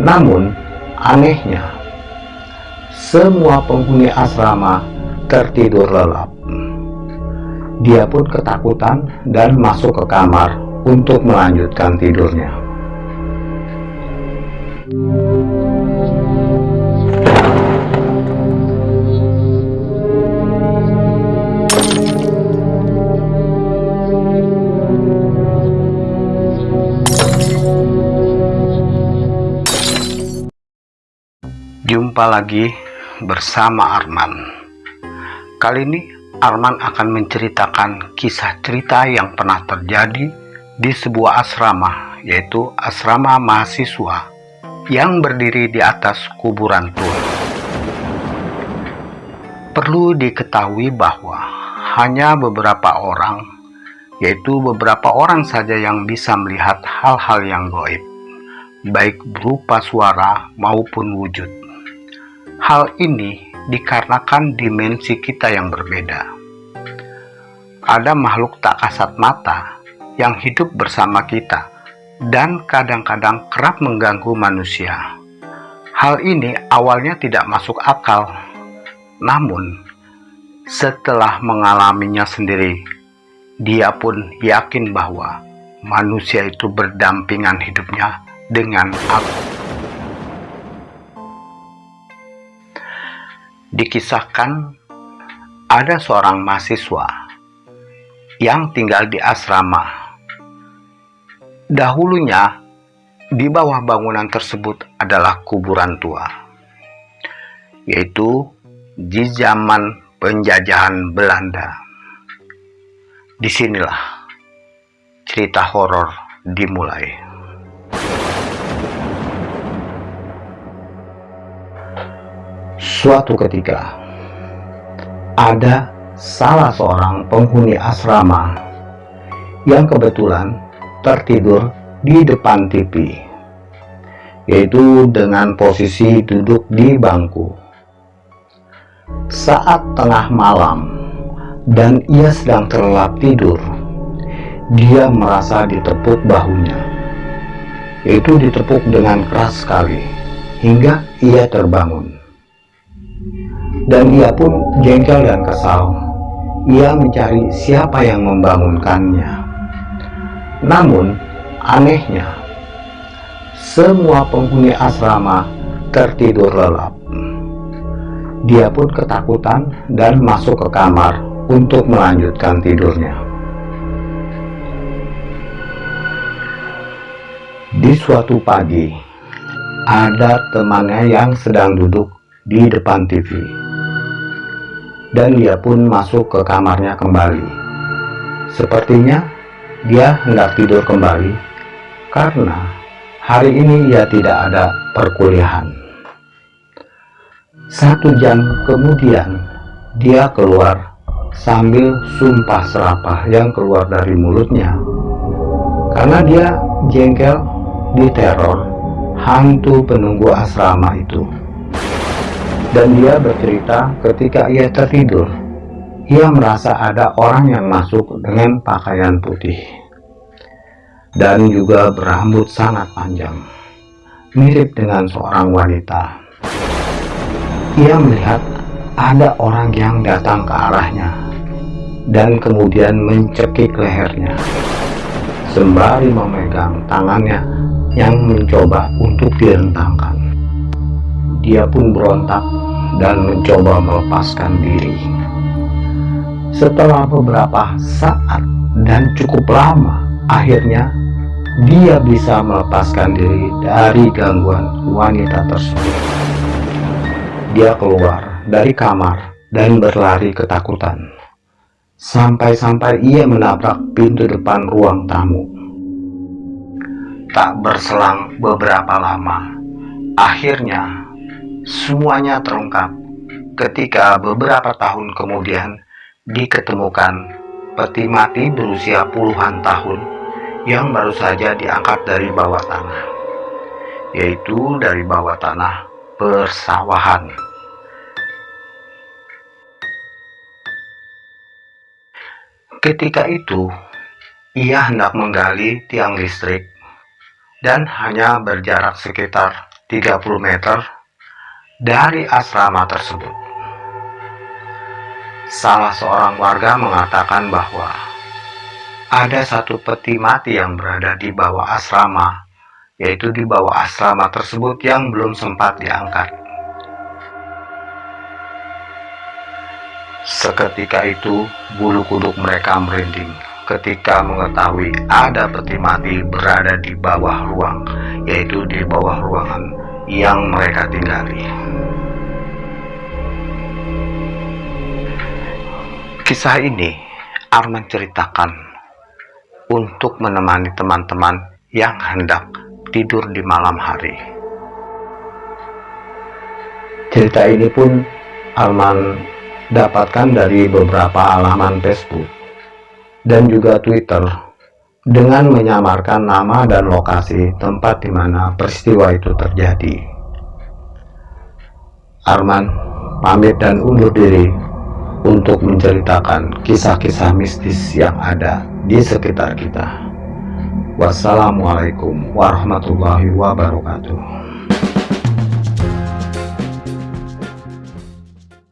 Namun, anehnya, semua penghuni asrama tertidur lelap. Dia pun ketakutan dan masuk ke kamar untuk melanjutkan tidurnya. Jumpa lagi bersama Arman. Kali ini Arman akan menceritakan kisah cerita yang pernah terjadi di sebuah asrama, yaitu asrama mahasiswa yang berdiri di atas kuburan tua. Perlu diketahui bahwa hanya beberapa orang, yaitu beberapa orang saja yang bisa melihat hal-hal yang goib, baik berupa suara maupun wujud. Hal ini dikarenakan dimensi kita yang berbeda. Ada makhluk tak kasat mata yang hidup bersama kita dan kadang-kadang kerap mengganggu manusia. Hal ini awalnya tidak masuk akal, namun setelah mengalaminya sendiri, dia pun yakin bahwa manusia itu berdampingan hidupnya dengan aku. Dikisahkan ada seorang mahasiswa yang tinggal di asrama. Dahulunya di bawah bangunan tersebut adalah kuburan tua, yaitu di zaman penjajahan Belanda. Di sinilah cerita horor dimulai. Suatu ketika, ada salah seorang penghuni asrama yang kebetulan tertidur di depan TV, yaitu dengan posisi duduk di bangku. Saat tengah malam dan ia sedang terlelap tidur, dia merasa ditepuk bahunya, yaitu ditepuk dengan keras sekali hingga ia terbangun dan ia pun jengkel dan kesal. Ia mencari siapa yang membangunkannya. Namun, anehnya, semua penghuni asrama tertidur lelap. Dia pun ketakutan dan masuk ke kamar untuk melanjutkan tidurnya. Di suatu pagi, ada temannya yang sedang duduk di depan TV dan dia pun masuk ke kamarnya kembali. Sepertinya dia hendak tidur kembali karena hari ini ia tidak ada perkuliahan. Satu jam kemudian dia keluar sambil sumpah serapah yang keluar dari mulutnya karena dia jengkel diteror hantu penunggu asrama itu dan dia bercerita ketika ia tertidur. Ia merasa ada orang yang masuk dengan pakaian putih. Dan juga berambut sangat panjang. Mirip dengan seorang wanita. Ia melihat ada orang yang datang ke arahnya. Dan kemudian mencekik lehernya. Sembari memegang tangannya yang mencoba untuk direntangkan dia pun berontak dan mencoba melepaskan diri. Setelah beberapa saat dan cukup lama, akhirnya dia bisa melepaskan diri dari gangguan wanita tersebut. Dia keluar dari kamar dan berlari ketakutan. Sampai-sampai ia menabrak pintu depan ruang tamu. Tak berselang beberapa lama, akhirnya Semuanya terungkap ketika beberapa tahun kemudian diketemukan peti mati berusia puluhan tahun yang baru saja diangkat dari bawah tanah, yaitu dari bawah tanah persawahan. Ketika itu, ia hendak menggali tiang listrik dan hanya berjarak sekitar 30 meter dari asrama tersebut. Salah seorang warga mengatakan bahwa ada satu peti mati yang berada di bawah asrama, yaitu di bawah asrama tersebut yang belum sempat diangkat. Seketika itu, bulu kuduk mereka merinding ketika mengetahui ada peti mati berada di bawah ruang, yaitu di bawah ruangan yang mereka tinggali. Kisah ini Arman ceritakan untuk menemani teman-teman yang hendak tidur di malam hari. Cerita ini pun Arman dapatkan dari beberapa alaman Facebook dan juga Twitter dengan menyamarkan nama dan lokasi tempat di mana peristiwa itu terjadi. Arman pamit dan undur diri untuk menceritakan kisah-kisah mistis yang ada di sekitar kita. Wassalamualaikum warahmatullahi wabarakatuh.